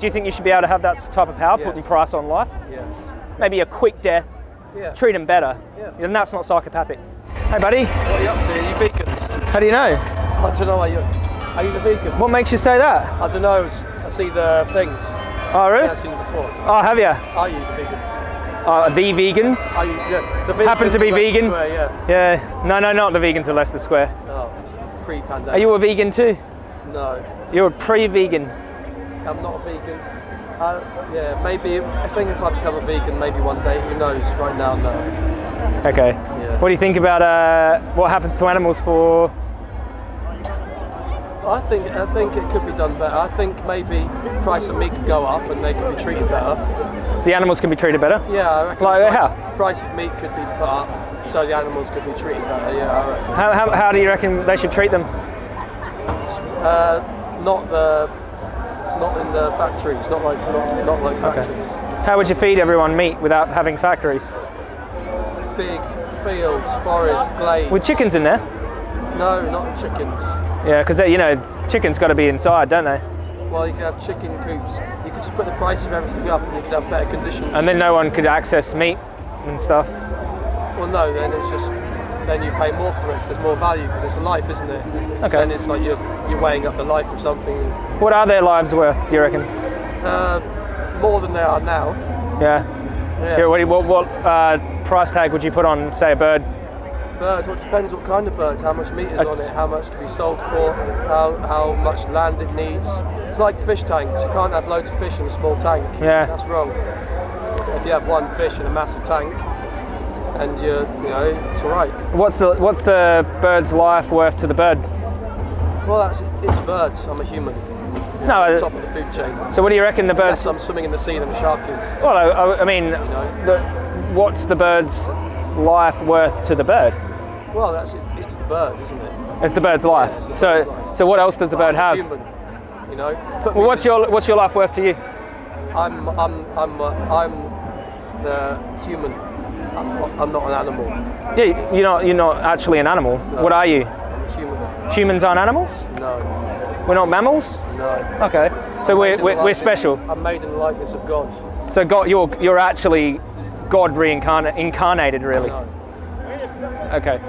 Do you think you should be able to have that type of power, Yes. putting price on life? Yes. Maybe a quick death, Yeah. treat them better. Yeah. Then that's not psychopathic. Hey, buddy, What are you up to? Are you vegans? how do you know? I don't know. Are you? Are you the vegan? What makes you say that? I don't know. I see the things. Oh, really? I've seen it before. Oh, have you? Are you the vegans? Uh, the vegans? Are you yeah, the vegans Happen to be vegan? Square, yeah. Yeah. No, no, not the vegans of Leicester Square. No. Pre-pandemic. Are you a vegan too? No. You're a pre-vegan. I'm not a vegan. Uh, yeah, maybe. I think if I become a vegan, maybe one day. Who knows? Right now, no. Okay. Yeah. What do you think about uh, what happens to animals for? I think I think it could be done better. I think maybe price of meat could go up and they could be treated better. The animals can be treated better. Yeah, I reckon. Like, price, how? price of meat could be put up so the animals could be treated better. Yeah, I reckon. How, how, how do you reckon they should treat them? Uh, not the not in the factories. Not like not, not like factories. How would you feed everyone meat without having factories? Big fields, forests, glades. With chickens in there? No, not chickens. Yeah, because you know chickens got to be inside, don't they? Well, you could have chicken coops. You could just put the price of everything up, and you could have better conditions. And then no one could access meat and stuff. Well, no, then it's just then you pay more for it there's more value because it's a life, isn't it? Okay. So then it's like you're you're weighing up the life of something What are their lives worth? Do you reckon? uh, more than they are now. Yeah. Yeah. Yeah, what, what, what uh, price tag would you put on, say, a bird? Birds. Well, it depends what kind of birds, how much meat is on it, how much can be sold for, how how much land it needs. It's like fish tanks. You can't have loads of fish in a small tank. Yeah. That's wrong. If you have one fish in a massive tank, and you're, you know, it's all right. What's the what's the bird's life worth to the bird? Well, that's it's a bird. I'm a human. No. Top of the food chain. So what do you reckon the Unless bird's? I'm swimming in the sea than a shark is. Well, I, I- mean, know. the, what's the bird's life worth to the bird? Well, that's it's, it's the bird, isn't it? It's the bird's life. it's the so, bird's life. so what else does the But bird I'm have? Human, you know. Well, what's your what's your life worth to you? I'm I'm I'm uh, I'm the human. I'm not, I'm not an animal. Yeah, you're not you're not actually an animal. What are you? I'm a human. Humans aren't animals. No, We're not mammals. no. Okay. So we're, Made in the we're, we're special. I'm made in the likeness of God. So God, you're you're actually God reincarnated, incarnated, really. No. Okay.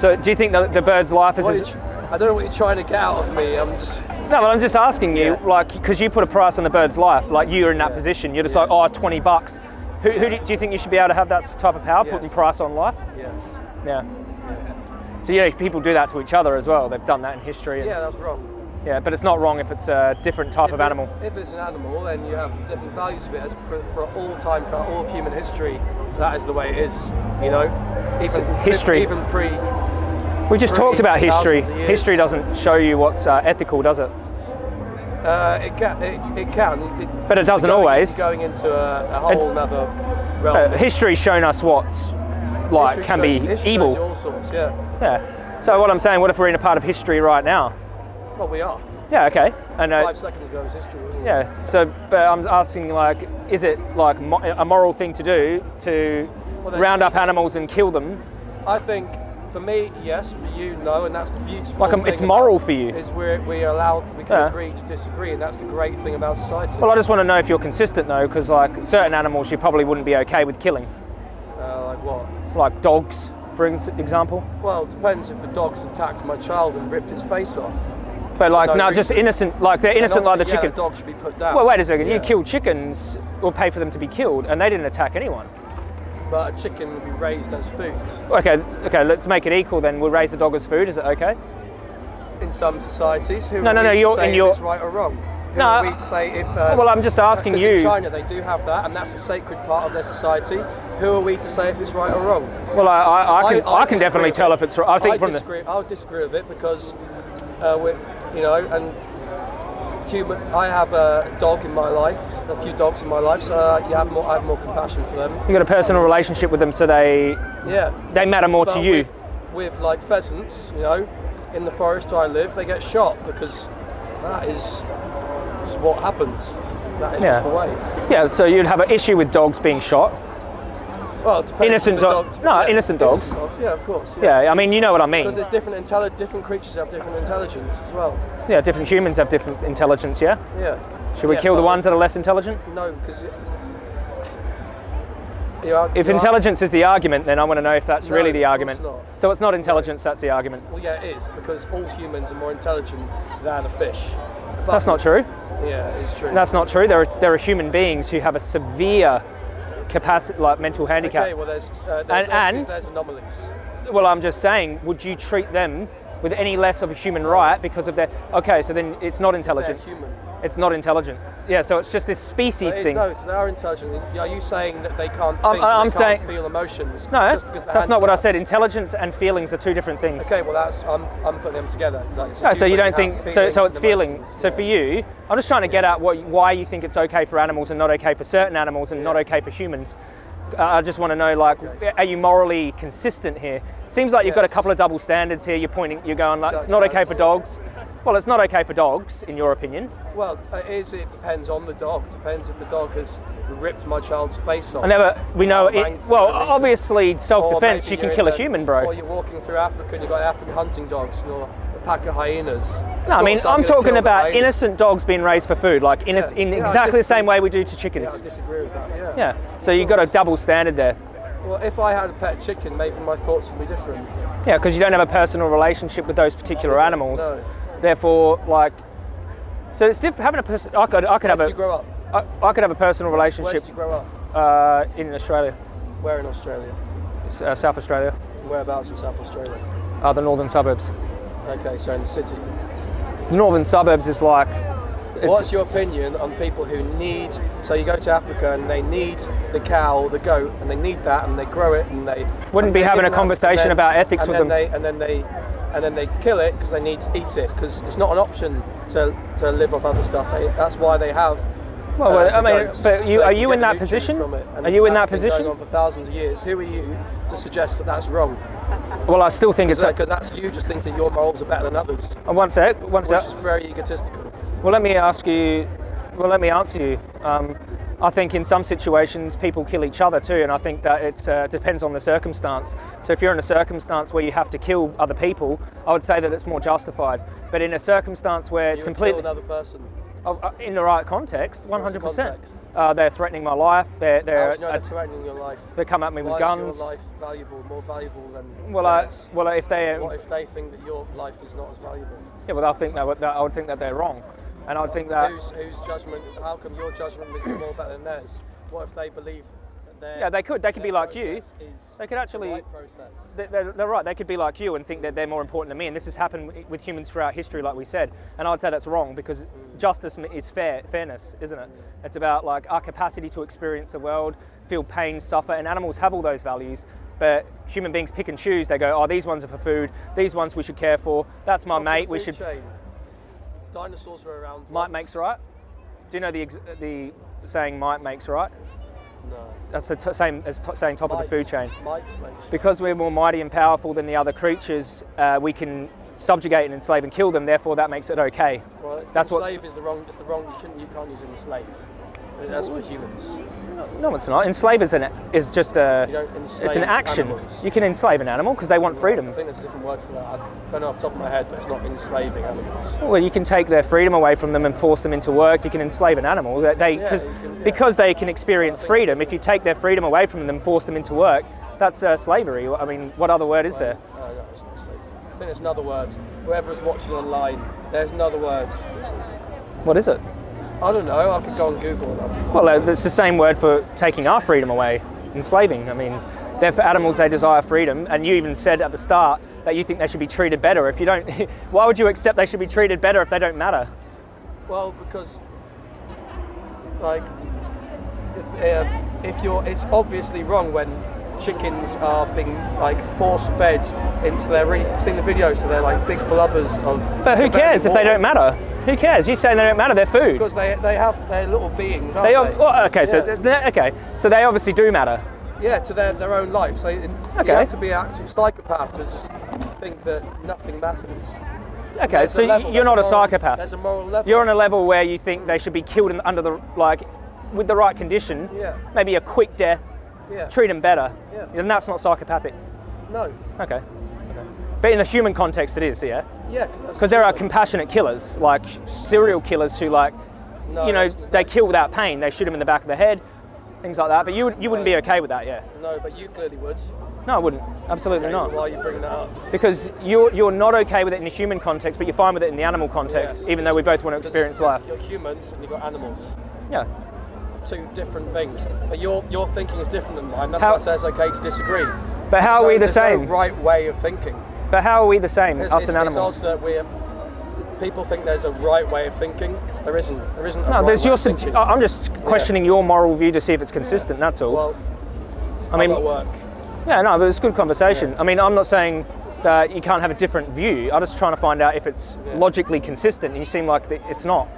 So do you think the, the bird's life is? As- I don't know what you're trying to get out of me. I'm just. no, but I'm just asking you, Yeah. like, because you put a price on the bird's life, like you're in that position. You're just Yeah. like, oh, 20 bucks. Who, who do, do you think you should be able to have that type of power, putting price on life? Yes. Yeah. So yeah, people do that to each other as well. They've done that in history. and- Yeah, that's wrong. yeah, but it's not wrong if it's a different type If of it- animal. If it's an animal, then you have different values of it. As for, for all time, for all of human history, that is the way it is. You know, even history. even pre. We just Three talked about history. thousands of years. History doesn't show you what's uh, ethical, does it? Uh, it can. It, it can. It, But it doesn't going, always. Going into a, a whole other realm. Uh, history's shown us what's like can be history evil. all sorts. Yeah. Yeah. So what I'm saying, what if we're in a part of history right now? Well, we are. Yeah. Okay. And uh, Five seconds ago was history, wasn't it? yeah. So, but I'm asking, like, is it like mo- a moral thing to do to Well, round up animals and kill them? I think for me, yes. For you, no. And that's the beautiful. Like, um, it's moral for you. Is we're we allowed. We can Yeah. agree to disagree, and that's the great thing about society. Well, I just want to know if you're consistent though, because like certain animals you probably wouldn't be okay with killing, uh, like what? Like dogs, for example. Well, it depends if the dog's attacked my child and ripped his face off. But like, No no, just innocent. Like they're innocent, like the obviously, chicken. Yeah, a dog should be put down. Well, wait a second. You Yeah. kill chickens or pay for them to be killed, and they didn't attack anyone. But a chicken would be raised as food. Okay, okay. Let's make it equal then. We'll raise the dog as food. Is it okay? In some societies, who No, no, no, you're- in your- it's right or wrong? Who No, are we to say if? Uh, Well, I'm just asking you. In China, they do have that, and that's a sacred part of their society. Who are we to say if it's right or wrong? Well, I, I, I can, I, can definitely tell it. if it's. right. I think I from disagree. I'll disagree with it because, uh, with you know, and human. I have a dog in my life, a few dogs in my life, so uh, you have more. I have more compassion for them. the you got a personal relationship with them, so they Yeah. they matter more But to you. With, with like pheasants, you know, in the forest where I live, they get shot because that is just what happens. That is Yeah. just the way. Yeah, so you'd have an issue with dogs being shot. Well, Innocent the dog- no, innocent dogs. Yeah, of course. Yeah. Yeah, I mean, you know what I mean. Because it's different intelli- different creatures have different intelligence as well. Yeah, different humans have different intelligence. Yeah, Yeah. Should we Yeah, kill the ones that are less intelligent? No, because If intelligence is the argument, then I want to know if that's No, really the argument. So it's not intelligence, that's the argument. Well, yeah, it is because all humans are more intelligent than a fish. But- That's not true. Yeah, it's true. That's not true. There are, there are human beings who have a severe capacity, like mental handicap. Okay, well, there's uh, there's, And- and- there's anomalies. Well, I'm just saying, would you treat them with any less of a human right because of their? Okay, so then it's not intelligence. It's not intelligent. Yeah, so it's just this species thing. no, they are intelligent. Are you saying that they can't I'm- think? I'm they can't saying- feel emotions. No, that's not what I said. Intelligence and feelings are two different things. Okay, well, that's I'm, I'm putting them together. Like, a No, so you don't think so? So it's and feeling. emotions, So yeah. for you, I'm just trying to get at what, why you think it's okay for animals and not okay for certain animals and not okay for humans. Uh, I just want to know, like, are you morally consistent here? Seems like you've got a couple of double standards here. You're pointing, you're going like, it's not okay for dogs. Well, it's not okay for dogs, in your opinion. Well, it is. It depends on the dog. It Depends if the dog has ripped my child's face off. I never. We know it. Well, obviously, self-defense. You can kill a in the- human, bro. Or you're walking through Africa and you've got African hunting dogs or a pack of hyenas. No, I mean, course I'm talking about innocent dogs being raised for food, like inno- Yeah. in Yeah, exactly the same way we do to Yeah, I chickens. disagree with that. Yeah. Yeah. So you've got a double standard there. Well, if I had a pet chicken, maybe my thoughts would be different. Yeah, because you don't have a personal relationship with those particular animals. No. Therefore, like, so it's different. Having a person, I could, I could Where have did a, you grow up? I, I could have a personal Where relationship did you grow up? uh, in Australia, Where in Australia? uh, South Australia, Whereabouts in South Australia? uh, the northern suburbs. Okay, so in the city. The northern suburbs is like, What's your opinion on people who need? So you go to Africa and they need the cow, the goat, and they need that, and they grow it, and they Wouldn't and be having a conversation then- about ethics with them. They, and then they, and then they kill it because they need to eat it because it's not an option to, to live off other stuff. They, that's why they have. well, uh, I mean, but you they are you in that position? from it, and Are you in that position? Going on for thousands of years. Who are you to suggest that that's wrong? Well, I still think it's. Because that's you just thinking your morals are better than others, Uh, one sec, one sec. which is very egotistical. Well, let me ask you. Well, let me answer you. Um, I think in some situations people kill each other too, and I think that it uh, depends on the circumstance. So if you're in a circumstance where you have to kill other people, I would say that it's more justified. But in a circumstance where it's you would completely another person. uh, uh, in the right context, 100%. context? Uh, they're threatening my life. They're they're do you know uh, they're threatening your life? they come at me with guns. is your life valuable, more valuable than Well, I, well, if they What if they think that your life is not as valuable? yeah, well, I think that, that I would think that they're wrong, and I think that whose, whose judgment? How come your judgment is more better than theirs? What if they believe their yeah, they could they could be like you. They could actually the right process? They- They're, they're right. They could be like you and think that they're more important than me. And this has happened with humans throughout history, like we said. And I'd say that's wrong because justice is fair, fairness, isn't it? It's about like our capacity to experience the world, feel pain, suffer, and animals have all those values. But human beings pick and choose. They go, oh, these ones are for food. These ones we should care for. That's my Top mate. We should. Chain. Dinosaurs were around. Might once. makes right. Do you know the ex- the saying "might makes right"? No. That's the t- same as t- saying top of the food chain. Might makes. because we're more mighty and powerful than the other creatures, uh, we can subjugate and enslave and kill them. Therefore, that makes it okay. Well, That's what- enslave is the wrong. It's the wrong. You shouldn't. You can't use enslave. That's for humans. No, it's not. Enslave is an is just a. You don't enslave It's an action. animals. You can enslave an animal because they want freedom. I think there's a different word for that. I don't know off the top of my head, but it's not enslaving animals. Well, you can take their freedom away from them and force them into work. You can enslave an animal. That They, Yeah, cause, can- yeah. because they can experience freedom. If you take their freedom away from them and force them into work, that's uh, slavery. I mean, what other word is there? Oh, no, it's not slave. I think there's another word. Whoever's watching online, there's another word. What is it? I don't know. I could go on Google. and Well, uh, it's the same word for taking our freedom away, enslaving. I mean, they're for animals, they desire freedom. And you even said at the start that you think they should be treated better. If you don't, why would you accept they should be treated better if they don't matter? Well, because like if, uh, if you're, it's obviously wrong when chickens are being like force fed into their really seen the video, so they're like big blubbers of. But who cares if they don't matter? Who cares? You're saying they don't matter? They're food. Because they they have their little beings, aren't They, they? ob- well, okay, so Yeah. they're- okay, so they obviously do matter. Yeah, to their, their own life. So you Okay. have to be an absolute psychopath to just think that nothing matters. Okay, There's so level, you're not a moral- psychopath. There's a moral level. You're on a level where you think they should be killed in, under the like, with the right condition. Yeah. Maybe a quick death. Yeah. Treat them better. Yeah. Then that's not psychopathic. No. Okay. okay. But in the human context, it is, yeah. Yeah. Because there are compassionate killers, like serial killers who like No, you know, they kill without pain. They shoot them in the back of the head, things like that. But you, would- you wouldn't be okay with that, yeah? No, but you clearly would. No, I wouldn't. Absolutely Okay, not. so why are you bringing that up? Because you're, you're not okay with it in the human context, but you're fine with it in the animal context, Yes. even though we both want to experience life. You're humans and you've got animals. Yeah. Two different things. But your your thinking is different than mine. That's How- why I say it's okay to disagree. But how are No, we the there's no same? right way of thinking. But how are we the same, It's, us it's, and it's animals? odd that we're people think there's a right way of thinking. There isn't. There isn't. No, right there's your. I'm just questioning your moral view to see if it's consistent. That's all. Well, I mean, work. yeah, no, but it's good conversation. I mean, I'm not saying that you can't have a different view. I'm just trying to find out if it's logically consistent. And You seem like it's not.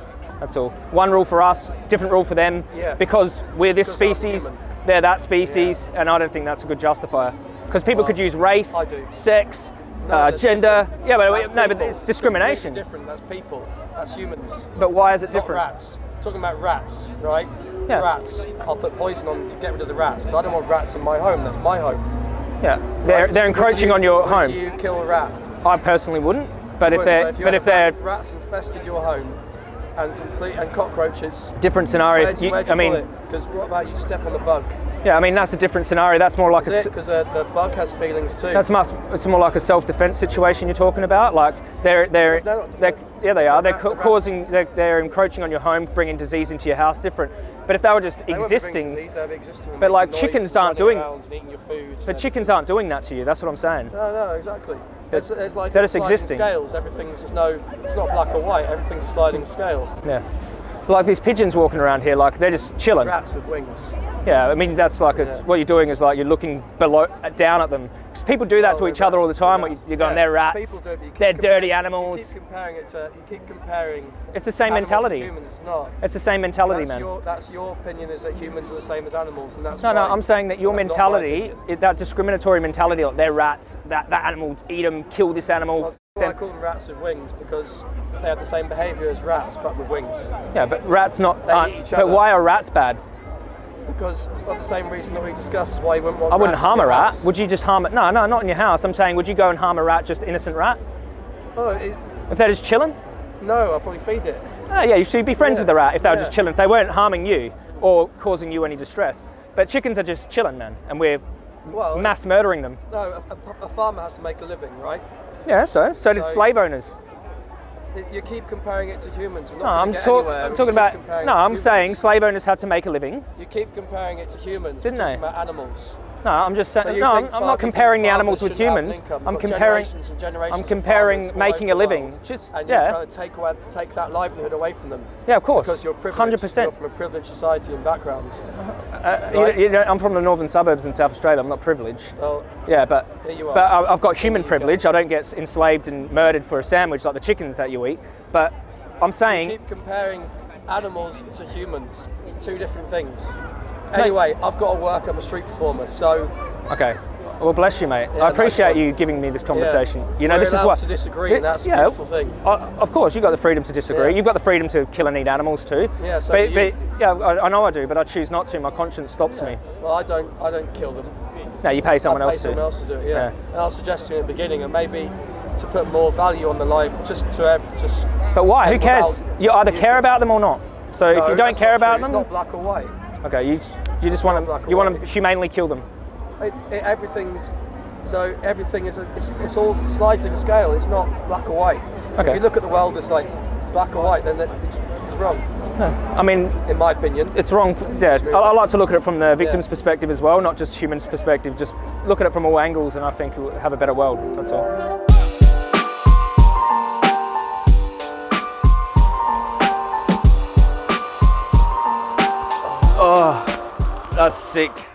That's all. One rule for us, different rule for them. Yeah. Because we're this Because species, they're that species, and I don't think that's a good justifier. Because people Well, could use race, sex, No, uh, gender. different. Yeah, but That's no, but it's discrimination. Completely different. That's people. That's humans. But why is it Not different? rats. Talking about rats, right? Yeah. Rats. I'll put poison on to get rid of the rats because I don't want rats in my home. That's my home. Yeah, they're, Right? they're encroaching you- on your home. you kill a rat? I personally wouldn't, but if Wouldn't. they're so if you but if a they're if rats infested your home and complete and cockroaches, different scenarios, you, you- I mean. Because what about you step on the bug? yeah, I mean that's a different scenario. That's more like a Is it? Because the, uh, the bug has feelings too. that's much. It's more like a self-defense situation you're talking about. Like they're they're, they're they're yeah they are. the They're rat- ca- the causing they're, they're encroaching on your home, bringing disease into your house. Different. But if they were just They existing, disease, existing but like chickens aren't doing- around and eating your food. but chickens aren't doing that to you. That's what I'm saying. No, no, exactly. There's, there's like They're just existing. scales. Everything's there's no. It's not black or white. Everything's a sliding scale. Yeah. Like these pigeons walking around here, like they're just chilling. Rats with wings. Yeah, I mean that's like a, Yeah. what you're doing is like you're looking below, uh, down at them. Because people do that Oh, to each other all the time. they're you- rats. You're going, Yeah, they're rats. Do they're dirty animals. You keep comparing it to. You keep comparing. It's the same mentality. Humans, it's not. It's the same mentality, That's man. your that's your opinion is that humans are the same as animals, and that's No, no. I'm saying that your That's not my mentality, it, that discriminatory mentality, like they're rats, that, that animal, eat them, kill this animal. Well, why I call them rats with wings because they have the same behaviour as rats, but with wings. yeah, but rats not. They aren't- eat each but why are rats bad? Because of the same reason that we discussed is why you wouldn't want. I wouldn't harm a rat. house. Would you just harm it? No, no, not in your house. I'm saying, would you go and harm a rat, just innocent rat? Oh, it, If they're just chilling? no, I'll probably feed it. Oh, yeah, you should be friends Yeah, with the rat if they were just chilling. If they weren't harming you or causing you any distress. But chickens are just chilling, man, and we're Well, mass murdering them. no, a, a farmer has to make a living, right? Yeah, so so did So- slave owners. You keep comparing it to humans. No, I'm, talk- I'm talking about. No, I'm humans. saying slave owners had to make a living. You keep comparing it to humans. Didn't we're they? about animals. No, I'm just saying. So no, I'm, I'm not comparing the animals with shouldn't have an humans. income? I'm comparing. generations generations I'm comparing making a living. Just and you're yeah, trying to take away, take that livelihood away from them yeah, of course. because you're privileged. Hundred You're percent. from a privileged society and background. Uh, right. you, you know, I'm from the northern suburbs in South Australia. I'm not privileged. Well, Yeah, but you but I've got human you go. privilege. I don't get enslaved and murdered for a sandwich like the chickens that you eat. But I'm saying keep comparing animals to humans. Two different things. Anyway, I've got to work. I'm a street performer, so Okay. Well, bless you, mate. Yeah, I appreciate you giving me this conversation. You know, We're this is what to disagree, and that's a yeah, beautiful thing. uh, of course, you've got the freedom to disagree. Yeah. You've got the freedom to kill and eat animals too. Yeah, so but, but yeah, I, I know I do, but I choose not to. My conscience stops me. Well, I don't. I don't kill them. No, you pay someone I'll pay else someone to. else to do it. Yeah. Yeah. And I'll suggest to you in the beginning, and maybe to put more value on the life, just to have, just. But why? Who cares? You either care about them or not. So if you don't care about them, it's not black or white. okay, you you just want to you want to humanely kill them. It, it, everything's so everything is a, it's, it's all sliding scale. It's not black or white. Okay. If you look at the world as like black or white, then that- it's, it's wrong, I mean, in my opinion. it's wrong. Yeah, I, I like to look at it from the victim's Yeah. perspective as well, not just humans' perspective. Just look at it from all angles, and I think you'll have a better world. That's all. That's sick.